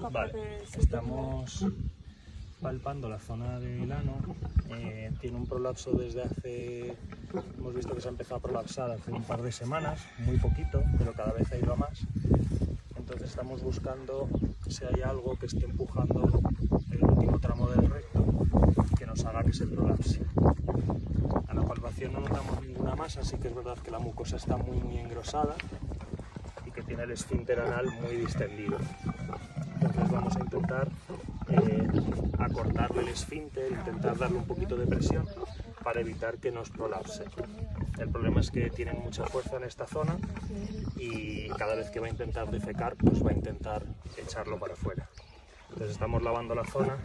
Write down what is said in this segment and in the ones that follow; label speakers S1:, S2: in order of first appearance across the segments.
S1: Vale,
S2: para que se
S1: estamos palpando la zona del ano. Eh, tiene un prolapso desde hace, hemos visto que se ha empezado a prolapsar hace un par de semanas, muy poquito, pero cada vez ha ido a más. Entonces estamos buscando si hay algo que esté empujando el último tramo del recto que nos haga que se prolapse. A la palpación no notamos ninguna masa, sí que es verdad que la mucosa está muy, muy engrosada que tiene el esfínter anal muy distendido. Entonces vamos a intentar eh, acortarle el esfínter, intentar darle un poquito de presión para evitar que nos prolapse. El problema es que tienen mucha fuerza en esta zona y cada vez que va a intentar defecar, pues va a intentar echarlo para afuera. Entonces estamos lavando la zona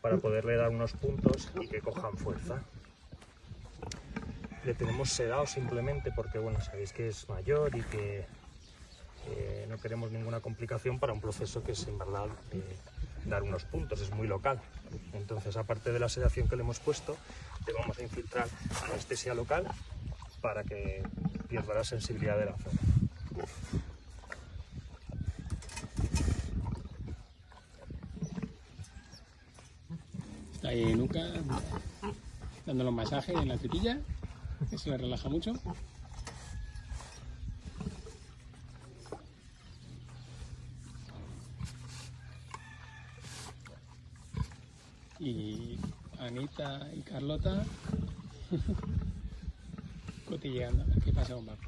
S1: para poderle dar unos puntos y que cojan fuerza. Le tenemos sedado simplemente porque, bueno, sabéis que es mayor y que eh, no queremos ninguna complicación para un proceso que es en verdad eh, dar unos puntos, es muy local. Entonces, aparte de la sedación que le hemos puesto, le vamos a infiltrar anestesia local para que pierda la sensibilidad de la zona.
S3: Está ahí nuca dándole un masaje en la tripilla, se le relaja mucho. Y Anita y Carlota cotilleando. ¿Qué pasa con Paco?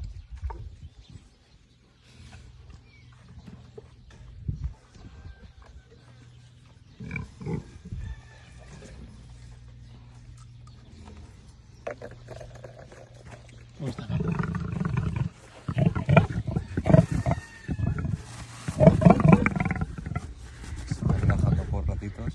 S3: ¿Cómo?
S4: Se está relajando por ratitos.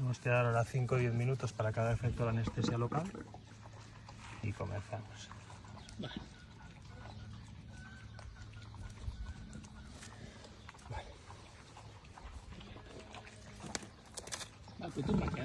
S1: Tenemos que dar ahora 5 o 10 minutos para cada efecto de la anestesia local y comenzamos.
S3: Vale. Paco, tú, Paco.